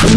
I'm